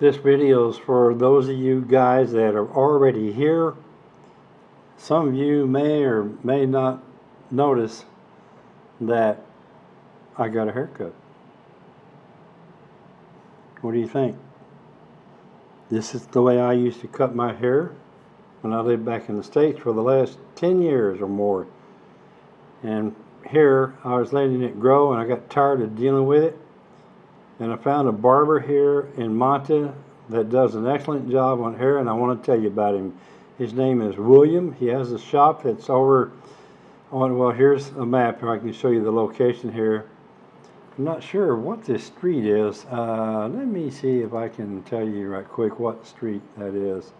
This video is for those of you guys that are already here. Some of you may or may not notice that I got a haircut. What do you think? This is the way I used to cut my hair when I lived back in the States for the last 10 years or more. And here I was letting it grow and I got tired of dealing with it. And I found a barber here in Manta that does an excellent job on hair and I want to tell you about him. His name is William. He has a shop that's over on, well here's a map I can show you the location here. I'm not sure what this street is. Uh, let me see if I can tell you right quick what street that is.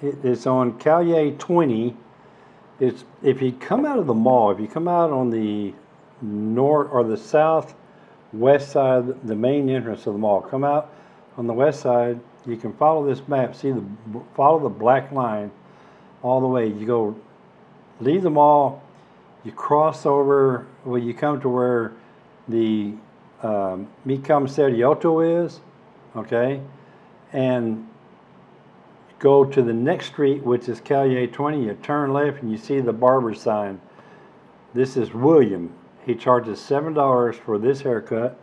It, it's on Calle 20. It's if you come out of the mall, if you come out on the north or the south west side, the main entrance of the mall, come out on the west side. You can follow this map. See the follow the black line all the way. You go leave the mall. You cross over. Well, you come to where the um, Mi Comisariato is, okay, and go to the next street, which is Calle 20. You turn left and you see the barber sign. This is William. He charges seven dollars for this haircut,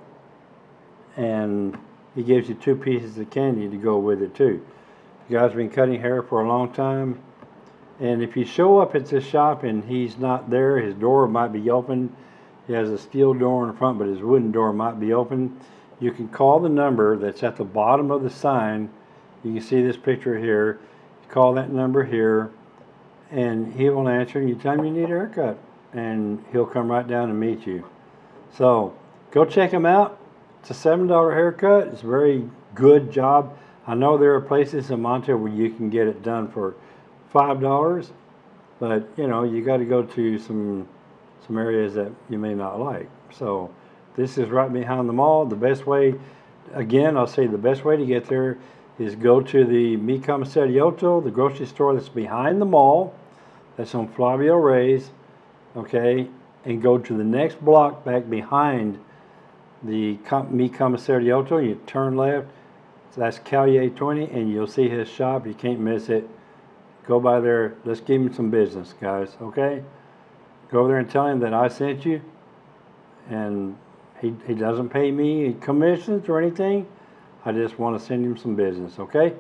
and he gives you two pieces of candy to go with it too. You guys been cutting hair for a long time, and if you show up at this shop and he's not there, his door might be open he has a steel door in the front, but his wooden door might be open. You can call the number that's at the bottom of the sign. You can see this picture here. You call that number here, and he will answer, and you tell him you need a haircut, and he'll come right down and meet you. So go check him out. It's a seven dollar haircut. It's a very good job. I know there are places in Monterey where you can get it done for five dollars, but you know you got to go to some some areas that you may not like. So this is right behind the mall. The best way, again, I'll say the best way to get there is go to the Mi Comisariato, the grocery store that's behind the mall. That's on Flavio Reyes, okay? And go to the next block back behind the Mi Comisariato. You turn left. So that's Calle 20, and you'll see his shop. You can't miss it. Go by there. Let's give him some business, guys, okay? Go over there and tell him that I sent you. And he, he doesn't pay me commissions or anything. I just want to send him some business, okay?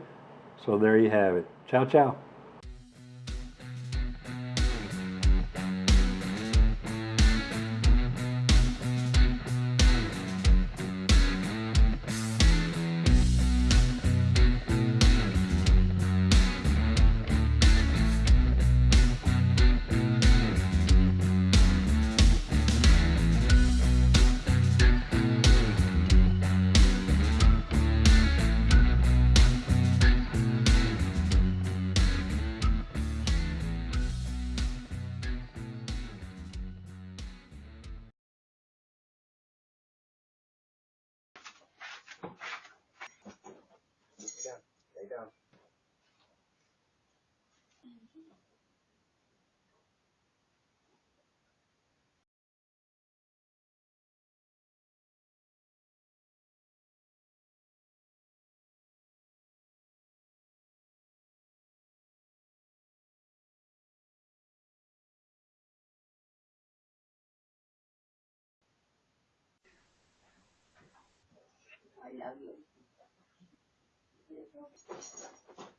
So there you have it. Ciao, ciao. Down. I love you. Merci.